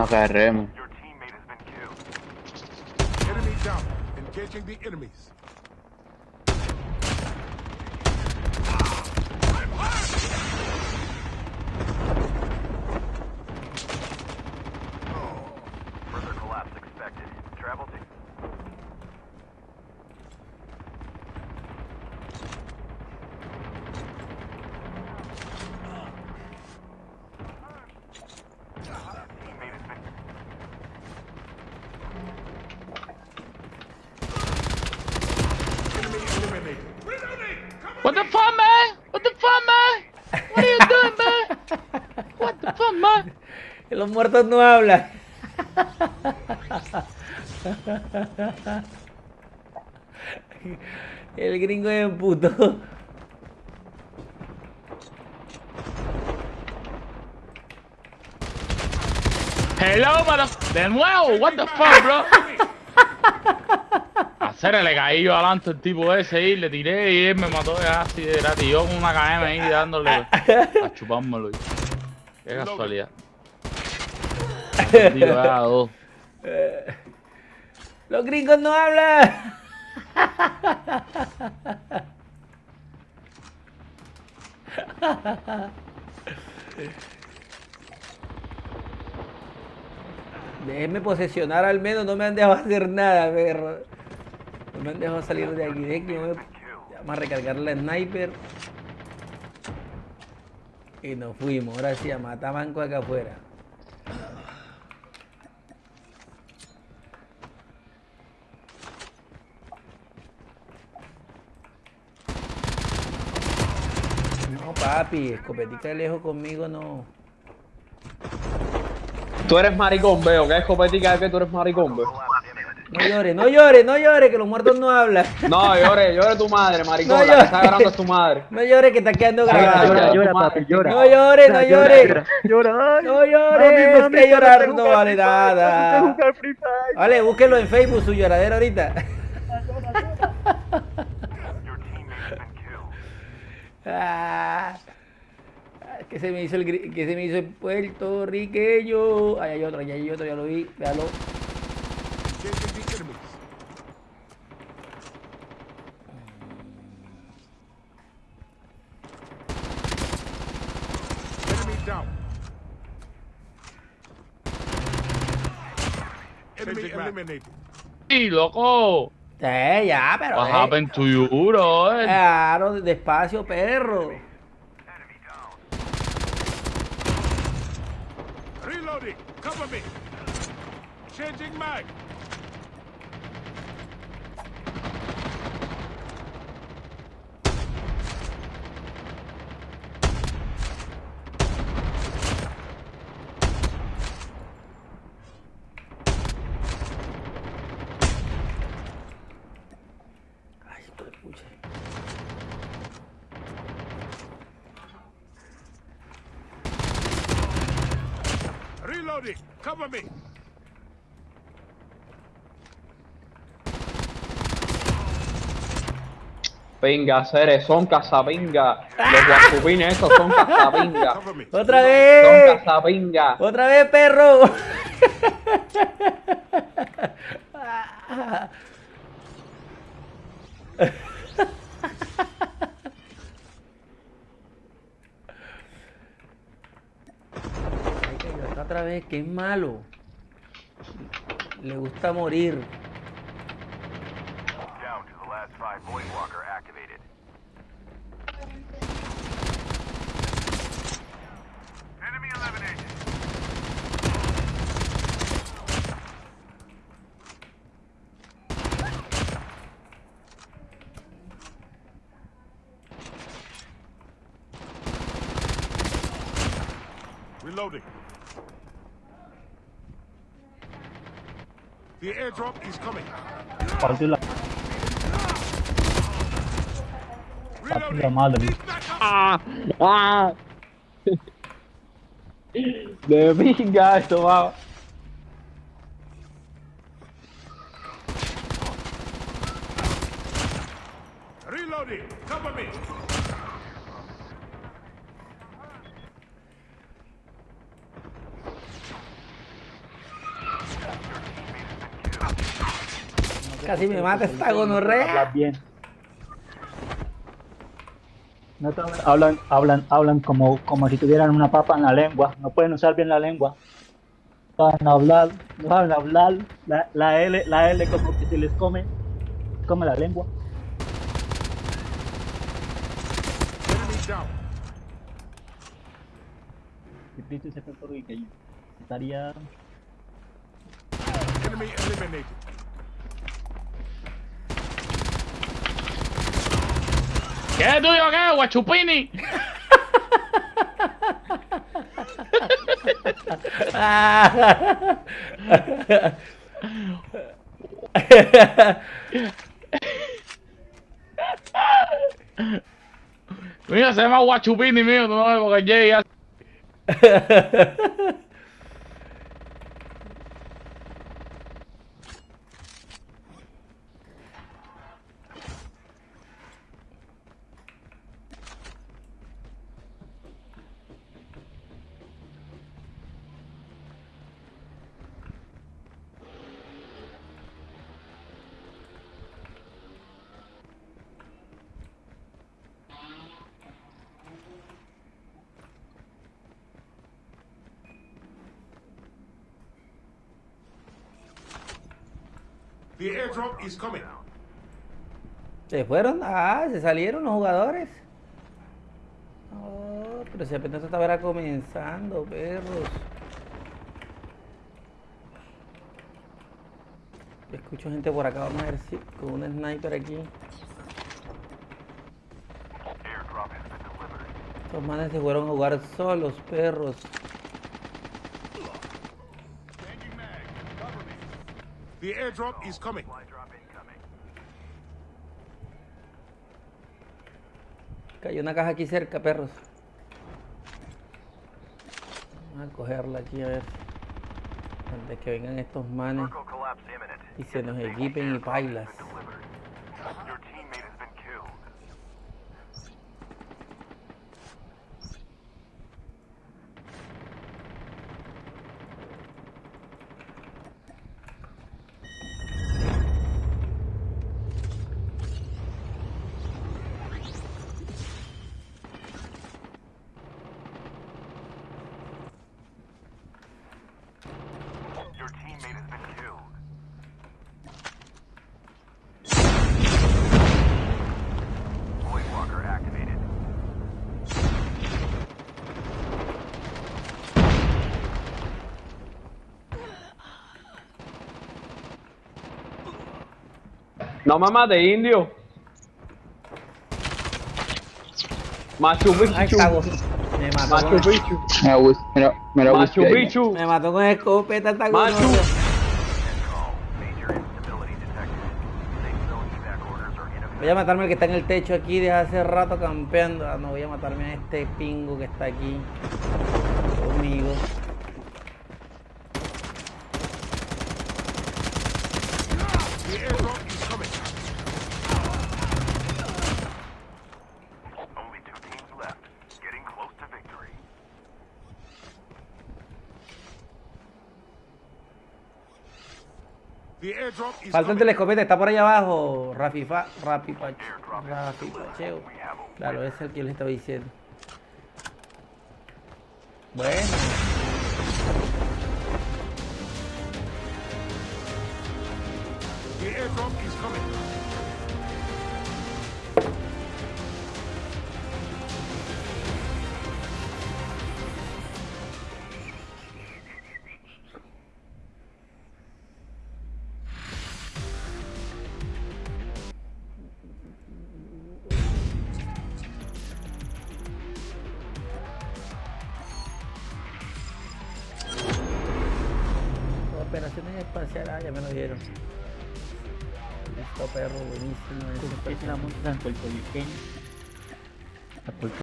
Una KRM. Your teammate has been killed. Enemy down. Engaging the enemies. The fuck, man? What the fuck, man? What are you doing, man? What the fuck, man? Los muertos no hablan. El gringo es puto. Hello, mother... De nuevo, what the fuck, bro? Hacer le caí yo adelante el tipo ese y le tiré y él me mató ya así de gratis. Yo con una KM ahí dándole a chupármelo. Qué casualidad. Los gringos no hablan. Déjenme posesionar al menos, no me han dejado hacer nada, perro. No me han dejado salir de aquí. Dejen que me- Vamos a recargar la sniper. Y nos fuimos. Ahora sí, a matar manco acá afuera. No, papi, escopetica de lejos conmigo no. Tú eres maricón, veo. ¿Qué escopetica es que tú eres maricón, veo? No llores, no llores, no llores, que los muertos no hablan. No, llore, llore tu madre, maricón. No, la que está grabando es tu madre. No llores que está quedando grabado. llora, Llora, llora, papi, llora. No llores, no llores. Llora. No llores, Mami, mami, que llorar no vale nada. Vale, búsquelo en Facebook, su lloradera ahorita. Ah, que se me hizo el que se me hizo el puertorriqueño. Ahí hay otro, ahí hay otro, ya lo vi, véalo. Engaging the enemies. Enemy down. Enemy eliminated. ¡Sí, loco! Eh, ya, pero. What eh, happened to you, bro? Claro, despacio, perro. Reloading. Cover me. Changing mag. Reloading. Cover me. Pinga, seres, son cazapinga. Los guapupines esos son me. Otra Son vez. cazapinga. Otra vez, perro. Ay, que yo está otra vez, que es malo. Le gusta morir. Down to the last five Voidwalker activated. Enemy eliminated. Reloading. The airdrop is coming. Partiu la, partiu la Reloading. madre. Need backup. Ah, ah. De pinga esto va. Reloading. Cover me. Casi me mata esta Hablas gonorrea. bien. No te- hablan, hablan, hablan como, como si tuvieran una papa en la lengua. No pueden usar bien la lengua. No saben hablar, no saben hablar. La, la L, la L como que se les come, come la lengua. Si Cristo se fue estaría Enemy eliminated. ¿Qué es tuyo qué, guachupini? Mira, se llama guachupini mío, no, porque Jay The airdrop is coming. Se fueron, ah, se salieron los jugadores. Oh, pero si apenas estaba comenzando, perros. Escucho gente por acá, vamos a ver si con un sniper aquí. Estos manes se fueron a jugar solos, perros. The airdrop is coming. Cayó una caja aquí cerca, perros. Vamos a cogerla aquí a ver. Antes que vengan estos manes y se nos equipen y pailas. No mamá de indio. Machu Picchu. Me mató, Machu con, Picchu. Mira, Wis- mira, mira, Machu Whisky ahí. Picchu. me mató con escopeta esta Machu. Voy a matarme al que está en el techo aquí desde hace rato campeando. Ah, no voy a matarme a este pingo que está aquí conmigo. The airdrop is coming. Only two teams left. Getting close to victory. The airdrop is Falta el telescopete, está por allá abajo. Rafi, fa, Rafi, Pach- Rafi Pacheo. Claro, ese es el que les estaba diciendo. Bueno. Operaciones espaciales, ah, ya me lo dieron. Listo, perro, buenísimo. ese es la. La puerto-